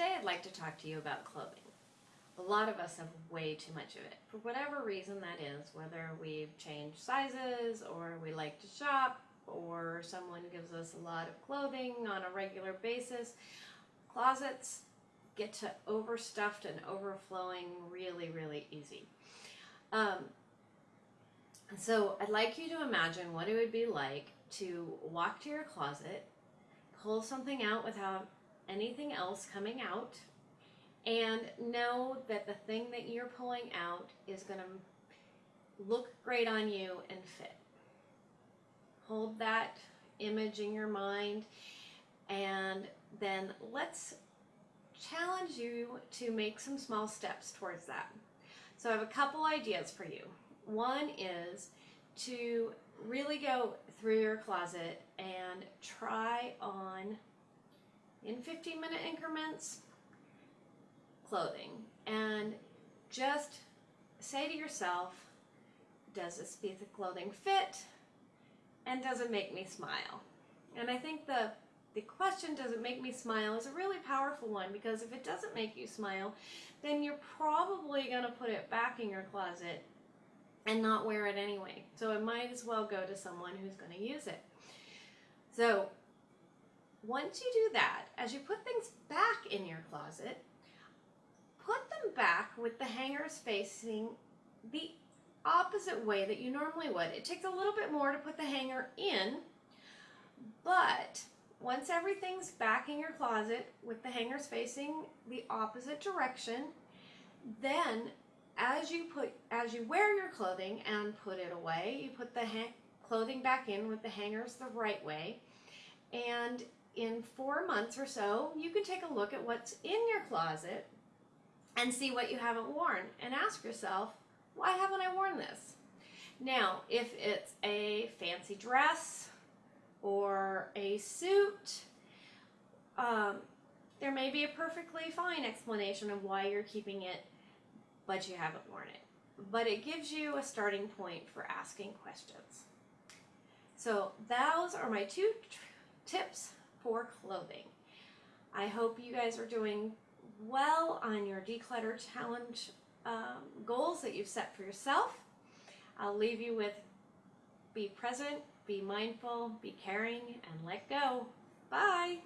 Today I'd like to talk to you about clothing. A lot of us have way too much of it. For whatever reason that is, whether we've changed sizes or we like to shop or someone gives us a lot of clothing on a regular basis, closets get to overstuffed and overflowing really, really easy. Um, so I'd like you to imagine what it would be like to walk to your closet, pull something out without anything else coming out, and know that the thing that you're pulling out is going to look great on you and fit. Hold that image in your mind and then let's challenge you to make some small steps towards that. So I have a couple ideas for you. One is to really go through your closet and try on in 15 minute increments clothing and just say to yourself, does this piece of clothing fit and does it make me smile? And I think the the question does it make me smile is a really powerful one because if it doesn't make you smile, then you're probably going to put it back in your closet and not wear it anyway. So it might as well go to someone who's going to use it. So once you do that, as you put things back in your closet, put them back with the hangers facing the opposite way that you normally would. It takes a little bit more to put the hanger in, but once everything's back in your closet with the hangers facing the opposite direction, then as you put as you wear your clothing and put it away, you put the clothing back in with the hangers the right way. And in four months or so, you can take a look at what's in your closet and see what you haven't worn and ask yourself, why haven't I worn this? Now, if it's a fancy dress or a suit, um, there may be a perfectly fine explanation of why you're keeping it but you haven't worn it. But it gives you a starting point for asking questions. So those are my two tips for clothing. I hope you guys are doing well on your declutter challenge um, goals that you've set for yourself. I'll leave you with be present, be mindful, be caring, and let go. Bye.